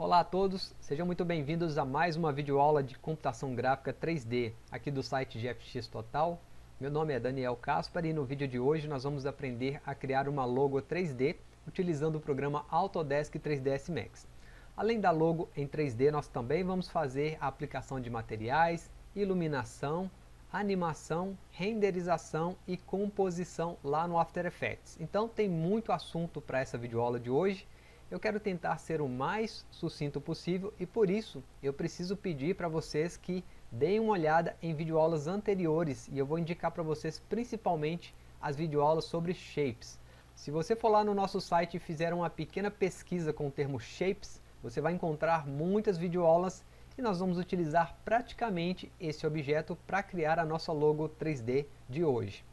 Olá a todos, sejam muito bem-vindos a mais uma videoaula de computação gráfica 3D aqui do site GFX Total. Meu nome é Daniel Caspar e no vídeo de hoje nós vamos aprender a criar uma logo 3D utilizando o programa Autodesk 3ds Max. Além da logo em 3D, nós também vamos fazer a aplicação de materiais, iluminação, animação, renderização e composição lá no After Effects. Então tem muito assunto para essa videoaula de hoje eu quero tentar ser o mais sucinto possível e por isso eu preciso pedir para vocês que deem uma olhada em videoaulas anteriores e eu vou indicar para vocês principalmente as videoaulas sobre shapes. Se você for lá no nosso site e fizer uma pequena pesquisa com o termo shapes, você vai encontrar muitas videoaulas e nós vamos utilizar praticamente esse objeto para criar a nossa logo 3D de hoje.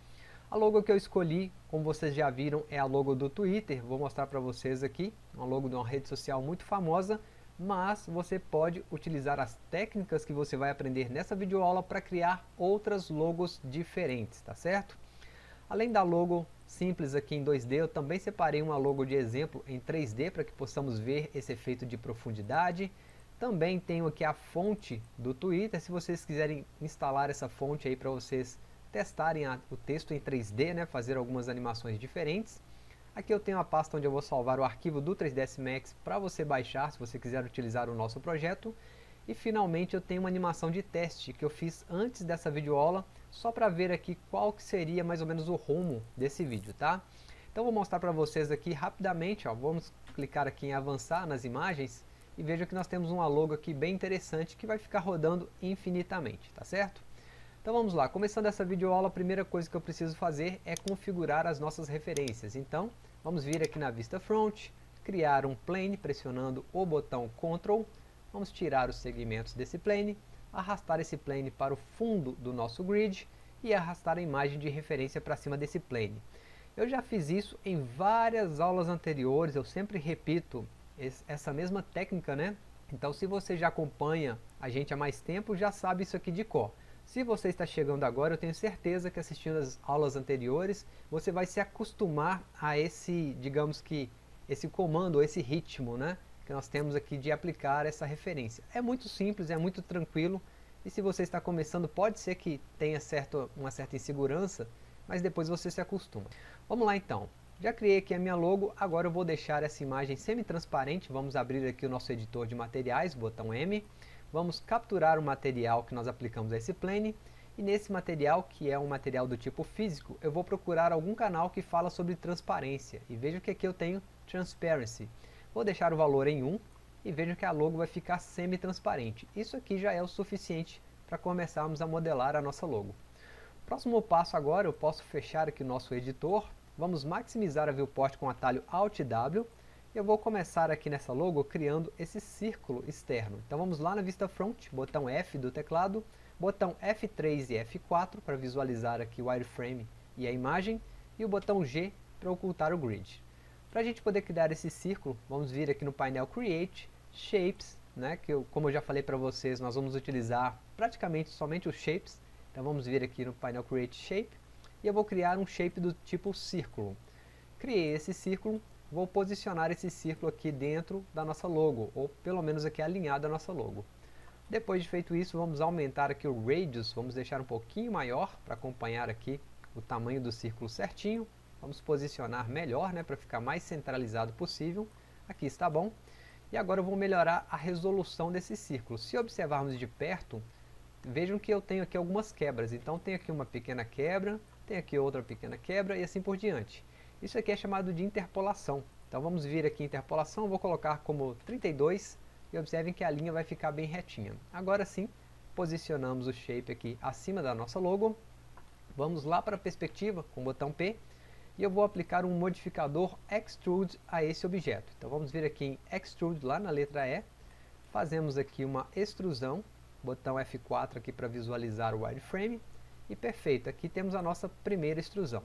A logo que eu escolhi, como vocês já viram, é a logo do Twitter. Vou mostrar para vocês aqui, uma logo de uma rede social muito famosa, mas você pode utilizar as técnicas que você vai aprender nessa videoaula para criar outras logos diferentes, tá certo? Além da logo simples aqui em 2D, eu também separei uma logo de exemplo em 3D para que possamos ver esse efeito de profundidade. Também tenho aqui a fonte do Twitter, se vocês quiserem instalar essa fonte aí para vocês testarem a, o texto em 3D, né, fazer algumas animações diferentes. Aqui eu tenho a pasta onde eu vou salvar o arquivo do 3ds Max para você baixar, se você quiser utilizar o nosso projeto. E finalmente eu tenho uma animação de teste que eu fiz antes dessa videoaula, só para ver aqui qual que seria mais ou menos o rumo desse vídeo, tá? Então vou mostrar para vocês aqui rapidamente, ó, vamos clicar aqui em avançar nas imagens e veja que nós temos uma logo aqui bem interessante que vai ficar rodando infinitamente, tá certo? Então vamos lá, começando essa videoaula, a primeira coisa que eu preciso fazer é configurar as nossas referências. Então, vamos vir aqui na vista front, criar um plane pressionando o botão Ctrl, vamos tirar os segmentos desse plane, arrastar esse plane para o fundo do nosso grid e arrastar a imagem de referência para cima desse plane. Eu já fiz isso em várias aulas anteriores, eu sempre repito essa mesma técnica, né? Então se você já acompanha a gente há mais tempo, já sabe isso aqui de cor. Se você está chegando agora, eu tenho certeza que assistindo as aulas anteriores, você vai se acostumar a esse, digamos que, esse comando, esse ritmo, né? Que nós temos aqui de aplicar essa referência. É muito simples, é muito tranquilo, e se você está começando, pode ser que tenha certo, uma certa insegurança, mas depois você se acostuma. Vamos lá então. Já criei aqui a minha logo, agora eu vou deixar essa imagem semi-transparente, vamos abrir aqui o nosso editor de materiais, botão M, vamos capturar o material que nós aplicamos a esse plane e nesse material, que é um material do tipo físico, eu vou procurar algum canal que fala sobre transparência e veja que aqui eu tenho Transparency. Vou deixar o valor em 1 e veja que a logo vai ficar semi-transparente. Isso aqui já é o suficiente para começarmos a modelar a nossa logo. Próximo passo agora, eu posso fechar aqui o nosso editor, vamos maximizar a viewport com o atalho Alt W eu vou começar aqui nessa logo criando esse círculo externo. Então vamos lá na vista front, botão F do teclado, botão F3 e F4 para visualizar aqui o wireframe e a imagem, e o botão G para ocultar o grid. Para a gente poder criar esse círculo, vamos vir aqui no painel Create, Shapes, né, que eu, como eu já falei para vocês, nós vamos utilizar praticamente somente os Shapes, então vamos vir aqui no painel Create Shape, e eu vou criar um shape do tipo círculo. Criei esse círculo, vou posicionar esse círculo aqui dentro da nossa logo, ou pelo menos aqui alinhado à nossa logo. Depois de feito isso, vamos aumentar aqui o radius, vamos deixar um pouquinho maior para acompanhar aqui o tamanho do círculo certinho. Vamos posicionar melhor, né, para ficar mais centralizado possível. Aqui está bom. E agora eu vou melhorar a resolução desse círculo. Se observarmos de perto, vejam que eu tenho aqui algumas quebras. Então tem aqui uma pequena quebra, tem aqui outra pequena quebra e assim por diante. Isso aqui é chamado de interpolação. Então vamos vir aqui interpolação, vou colocar como 32 e observem que a linha vai ficar bem retinha. Agora sim, posicionamos o shape aqui acima da nossa logo. Vamos lá para a perspectiva com o botão P e eu vou aplicar um modificador Extrude a esse objeto. Então vamos vir aqui em Extrude lá na letra E, fazemos aqui uma extrusão, botão F4 aqui para visualizar o wireframe e perfeito, aqui temos a nossa primeira extrusão.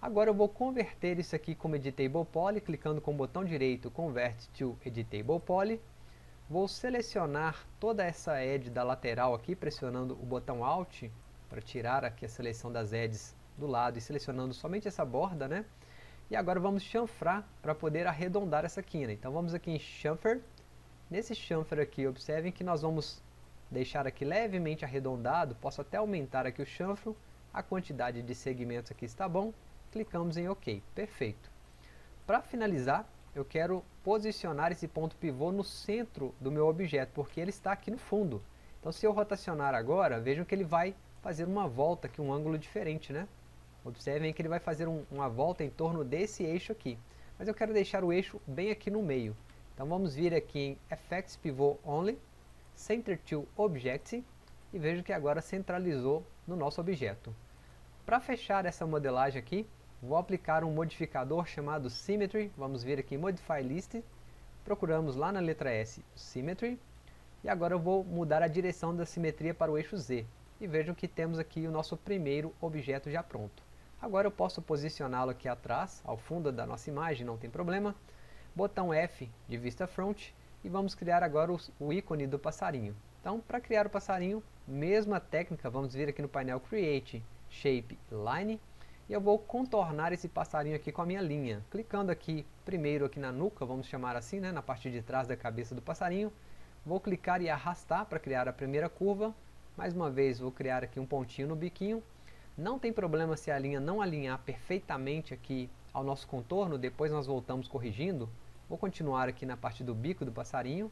Agora eu vou converter isso aqui como Editable Poly, clicando com o botão direito Convert to Editable Poly. Vou selecionar toda essa edge da lateral aqui, pressionando o botão Alt, para tirar aqui a seleção das edges do lado e selecionando somente essa borda, né? E agora vamos chanfrar para poder arredondar essa quina. Então vamos aqui em Chamfer, nesse chanfer aqui, observem que nós vamos deixar aqui levemente arredondado, posso até aumentar aqui o chanfro, a quantidade de segmentos aqui está bom, clicamos em OK, perfeito. Para finalizar, eu quero posicionar esse ponto pivô no centro do meu objeto, porque ele está aqui no fundo. Então se eu rotacionar agora, vejam que ele vai fazer uma volta aqui, um ângulo diferente, né? Observem que ele vai fazer um, uma volta em torno desse eixo aqui. Mas eu quero deixar o eixo bem aqui no meio. Então vamos vir aqui em Effects Pivot Only, Center to Object, e vejo que agora centralizou no nosso objeto. Para fechar essa modelagem aqui, vou aplicar um modificador chamado Symmetry, vamos vir aqui em Modify List, procuramos lá na letra S Symmetry, e agora eu vou mudar a direção da simetria para o eixo Z, e vejam que temos aqui o nosso primeiro objeto já pronto. Agora eu posso posicioná-lo aqui atrás, ao fundo da nossa imagem, não tem problema, botão F de vista front, e vamos criar agora o, o ícone do passarinho. Então, para criar o passarinho, mesma técnica, vamos vir aqui no painel Create Shape Line, e eu vou contornar esse passarinho aqui com a minha linha. Clicando aqui, primeiro aqui na nuca, vamos chamar assim, né, na parte de trás da cabeça do passarinho. Vou clicar e arrastar para criar a primeira curva. Mais uma vez, vou criar aqui um pontinho no biquinho. Não tem problema se a linha não alinhar perfeitamente aqui ao nosso contorno, depois nós voltamos corrigindo. Vou continuar aqui na parte do bico do passarinho.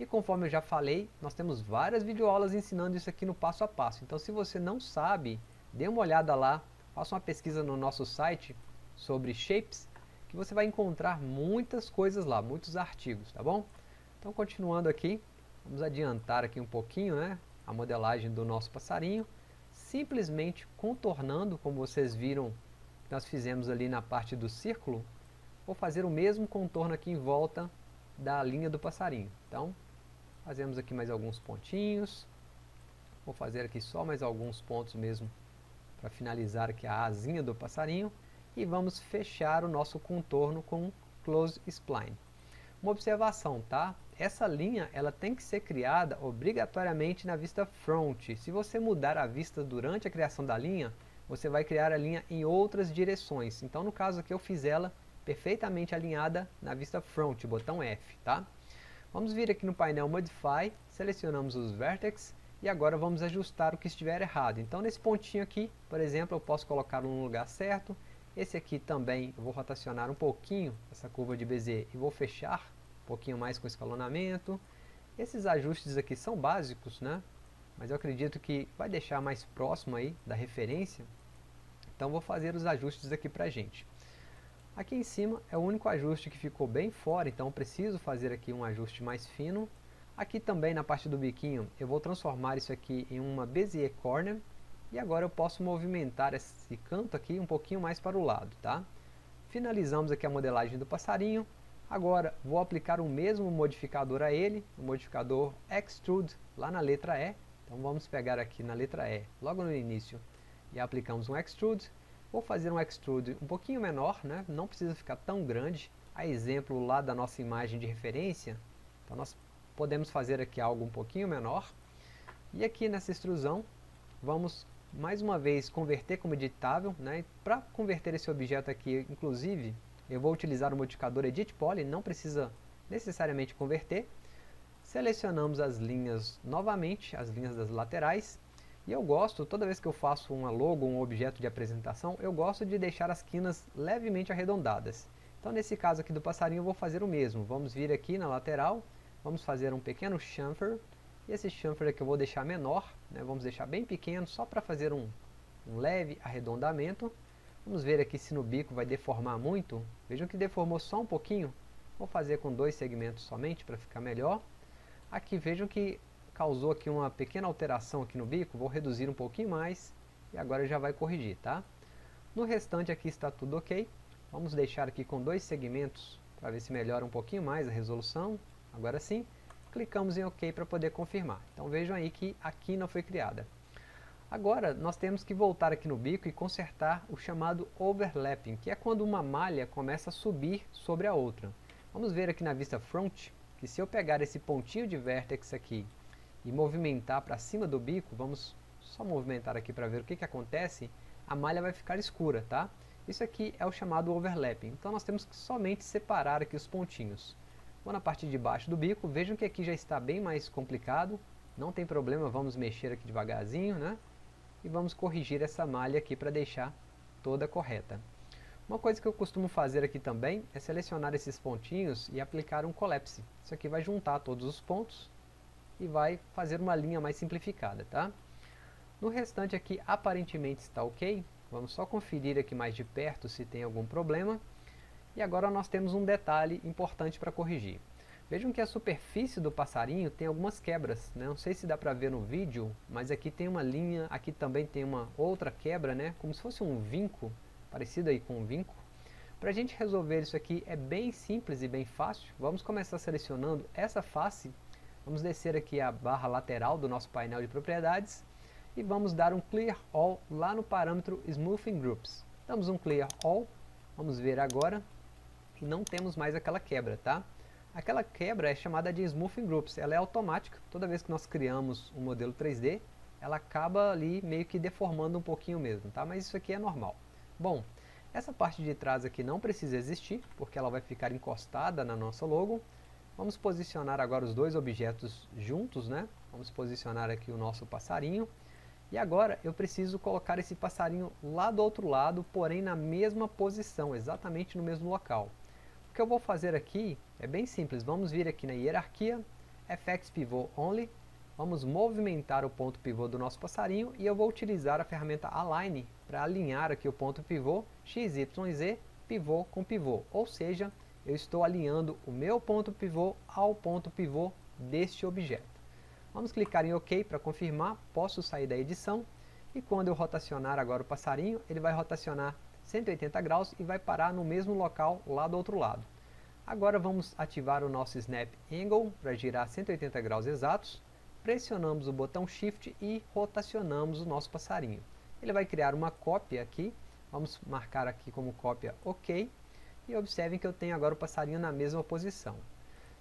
E conforme eu já falei, nós temos várias videoaulas ensinando isso aqui no passo a passo. Então se você não sabe, dê uma olhada lá faça uma pesquisa no nosso site sobre shapes, que você vai encontrar muitas coisas lá, muitos artigos, tá bom? Então continuando aqui, vamos adiantar aqui um pouquinho, né, a modelagem do nosso passarinho, simplesmente contornando, como vocês viram que nós fizemos ali na parte do círculo, vou fazer o mesmo contorno aqui em volta da linha do passarinho. Então, fazemos aqui mais alguns pontinhos, vou fazer aqui só mais alguns pontos mesmo para finalizar aqui a asinha do passarinho e vamos fechar o nosso contorno com Close Spline. Uma observação, tá? Essa linha ela tem que ser criada obrigatoriamente na vista front. Se você mudar a vista durante a criação da linha, você vai criar a linha em outras direções. Então no caso aqui eu fiz ela perfeitamente alinhada na vista front, botão F, tá? Vamos vir aqui no painel Modify, selecionamos os Vertex e agora vamos ajustar o que estiver errado. Então nesse pontinho aqui, por exemplo, eu posso colocar no lugar certo. Esse aqui também eu vou rotacionar um pouquinho essa curva de Bezier e vou fechar um pouquinho mais com escalonamento. Esses ajustes aqui são básicos, né? Mas eu acredito que vai deixar mais próximo aí da referência. Então vou fazer os ajustes aqui pra gente. Aqui em cima é o único ajuste que ficou bem fora, então preciso fazer aqui um ajuste mais fino. Aqui também na parte do biquinho eu vou transformar isso aqui em uma Bezier Corner e agora eu posso movimentar esse canto aqui um pouquinho mais para o lado, tá? Finalizamos aqui a modelagem do passarinho. Agora vou aplicar o mesmo modificador a ele, o modificador Extrude lá na letra E. Então vamos pegar aqui na letra E, logo no início, e aplicamos um Extrude. Vou fazer um Extrude um pouquinho menor, né? não precisa ficar tão grande. A exemplo lá da nossa imagem de referência, então nós podemos fazer aqui algo um pouquinho menor. E aqui nessa extrusão, vamos mais uma vez converter como editável. Né? Para converter esse objeto aqui, inclusive, eu vou utilizar o modificador Edit Poly, não precisa necessariamente converter. Selecionamos as linhas novamente, as linhas das laterais. E eu gosto, toda vez que eu faço uma logo, um objeto de apresentação, eu gosto de deixar as quinas levemente arredondadas. Então nesse caso aqui do passarinho eu vou fazer o mesmo. Vamos vir aqui na lateral, Vamos fazer um pequeno chamfer. E esse chamfer aqui eu vou deixar menor, né? vamos deixar bem pequeno, só para fazer um, um leve arredondamento. Vamos ver aqui se no bico vai deformar muito. Vejam que deformou só um pouquinho. Vou fazer com dois segmentos somente para ficar melhor. Aqui vejam que causou aqui uma pequena alteração aqui no bico. Vou reduzir um pouquinho mais e agora já vai corrigir, tá? No restante aqui está tudo ok. Vamos deixar aqui com dois segmentos para ver se melhora um pouquinho mais a resolução. Agora sim, clicamos em OK para poder confirmar. Então vejam aí que a quina foi criada. Agora nós temos que voltar aqui no bico e consertar o chamado overlapping, que é quando uma malha começa a subir sobre a outra. Vamos ver aqui na vista front, que se eu pegar esse pontinho de vértex aqui e movimentar para cima do bico, vamos só movimentar aqui para ver o que, que acontece, a malha vai ficar escura, tá? Isso aqui é o chamado overlapping, então nós temos que somente separar aqui os pontinhos. Vou na parte de baixo do bico, vejam que aqui já está bem mais complicado, não tem problema, vamos mexer aqui devagarzinho, né? E vamos corrigir essa malha aqui para deixar toda correta. Uma coisa que eu costumo fazer aqui também é selecionar esses pontinhos e aplicar um collapse. Isso aqui vai juntar todos os pontos e vai fazer uma linha mais simplificada, tá? No restante aqui aparentemente está ok, vamos só conferir aqui mais de perto se tem algum problema. E agora nós temos um detalhe importante para corrigir. Vejam que a superfície do passarinho tem algumas quebras, né? não sei se dá para ver no vídeo, mas aqui tem uma linha, aqui também tem uma outra quebra, né? como se fosse um vinco, parecido aí com um vinco. Para a gente resolver isso aqui é bem simples e bem fácil, vamos começar selecionando essa face, vamos descer aqui a barra lateral do nosso painel de propriedades e vamos dar um Clear All lá no parâmetro Smoothing Groups. Damos um Clear All, vamos ver agora, não temos mais aquela quebra, tá? Aquela quebra é chamada de Smoothing Groups, ela é automática, toda vez que nós criamos um modelo 3D, ela acaba ali meio que deformando um pouquinho mesmo, tá? Mas isso aqui é normal. Bom, essa parte de trás aqui não precisa existir, porque ela vai ficar encostada na nossa logo. Vamos posicionar agora os dois objetos juntos, né? Vamos posicionar aqui o nosso passarinho. E agora eu preciso colocar esse passarinho lá do outro lado, porém na mesma posição, exatamente no mesmo local. O que eu vou fazer aqui é bem simples, vamos vir aqui na hierarquia, FX Pivot Only, vamos movimentar o ponto pivô do nosso passarinho e eu vou utilizar a ferramenta Align para alinhar aqui o ponto pivô XYZ pivô com pivô, ou seja, eu estou alinhando o meu ponto pivô ao ponto pivô deste objeto. Vamos clicar em OK para confirmar, posso sair da edição. E quando eu rotacionar agora o passarinho, ele vai rotacionar 180 graus e vai parar no mesmo local lá do outro lado. Agora vamos ativar o nosso Snap Angle para girar 180 graus exatos. Pressionamos o botão Shift e rotacionamos o nosso passarinho. Ele vai criar uma cópia aqui. Vamos marcar aqui como cópia OK. E observem que eu tenho agora o passarinho na mesma posição.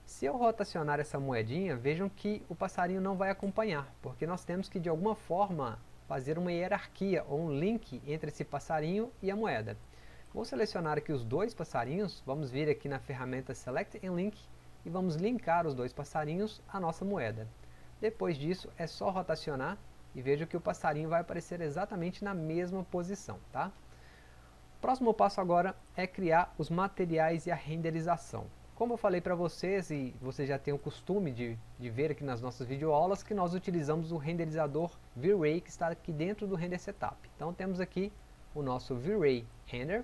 Se eu rotacionar essa moedinha, vejam que o passarinho não vai acompanhar, porque nós temos que de alguma forma fazer uma hierarquia ou um link entre esse passarinho e a moeda. Vou selecionar aqui os dois passarinhos, vamos vir aqui na ferramenta Select and Link e vamos linkar os dois passarinhos à nossa moeda. Depois disso é só rotacionar e veja que o passarinho vai aparecer exatamente na mesma posição. Tá? Próximo passo agora é criar os materiais e a renderização. Como eu falei para vocês, e você já tem o costume de, de ver aqui nas nossas videoaulas, que nós utilizamos o renderizador V-Ray que está aqui dentro do Render Setup. Então temos aqui o nosso V-Ray Render.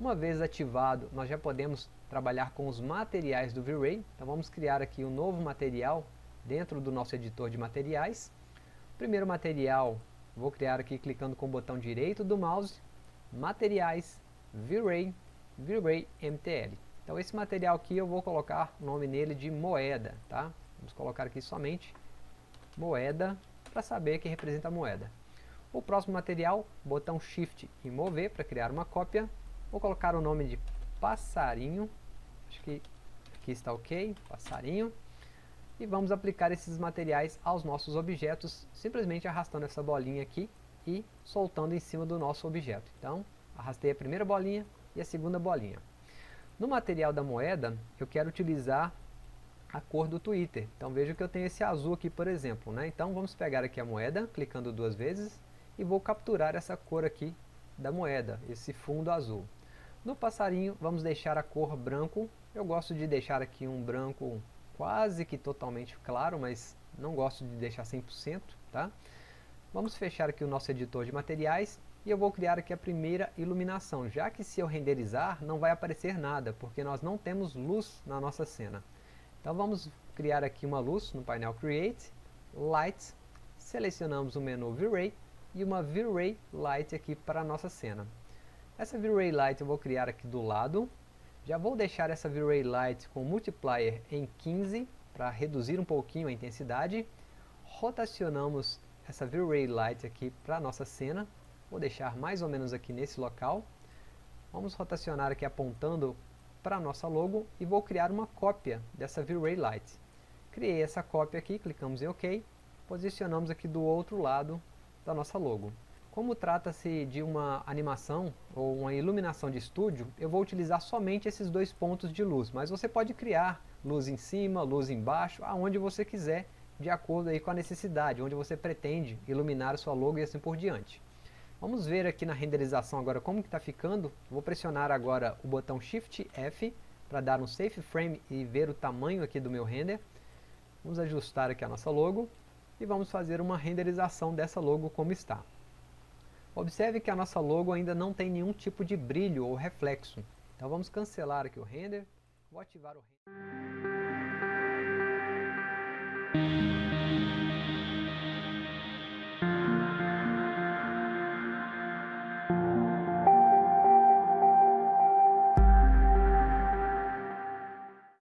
Uma vez ativado, nós já podemos trabalhar com os materiais do V-Ray. Então vamos criar aqui um novo material dentro do nosso editor de materiais. Primeiro material, vou criar aqui clicando com o botão direito do mouse, Materiais, V-Ray, V-Ray MTL. Então esse material aqui eu vou colocar o nome nele de moeda, tá? Vamos colocar aqui somente moeda para saber que representa a moeda. O próximo material, botão Shift e mover para criar uma cópia. Vou colocar o nome de passarinho, acho que aqui está ok, passarinho. E vamos aplicar esses materiais aos nossos objetos, simplesmente arrastando essa bolinha aqui e soltando em cima do nosso objeto. Então, arrastei a primeira bolinha e a segunda bolinha. No material da moeda, eu quero utilizar a cor do Twitter. Então veja que eu tenho esse azul aqui, por exemplo. Né? Então vamos pegar aqui a moeda, clicando duas vezes, e vou capturar essa cor aqui da moeda, esse fundo azul. No passarinho, vamos deixar a cor branco. Eu gosto de deixar aqui um branco quase que totalmente claro, mas não gosto de deixar 100%. Tá? Vamos fechar aqui o nosso editor de materiais e eu vou criar aqui a primeira iluminação, já que se eu renderizar não vai aparecer nada, porque nós não temos luz na nossa cena. Então vamos criar aqui uma luz no painel Create, Light, selecionamos o menu V-Ray e uma V-Ray Light aqui para a nossa cena. Essa V-Ray Light eu vou criar aqui do lado, já vou deixar essa V-Ray Light com multiplier em 15 para reduzir um pouquinho a intensidade, rotacionamos essa V-Ray Light aqui para a nossa cena, Vou deixar mais ou menos aqui nesse local. Vamos rotacionar aqui apontando para a nossa logo e vou criar uma cópia dessa V-Ray Light. Criei essa cópia aqui, clicamos em OK, posicionamos aqui do outro lado da nossa logo. Como trata-se de uma animação ou uma iluminação de estúdio, eu vou utilizar somente esses dois pontos de luz, mas você pode criar luz em cima, luz embaixo, aonde você quiser, de acordo aí com a necessidade, onde você pretende iluminar a sua logo e assim por diante. Vamos ver aqui na renderização agora como que está ficando. Vou pressionar agora o botão Shift F para dar um Safe Frame e ver o tamanho aqui do meu render. Vamos ajustar aqui a nossa logo e vamos fazer uma renderização dessa logo como está. Observe que a nossa logo ainda não tem nenhum tipo de brilho ou reflexo. Então vamos cancelar aqui o render. Vou ativar o render.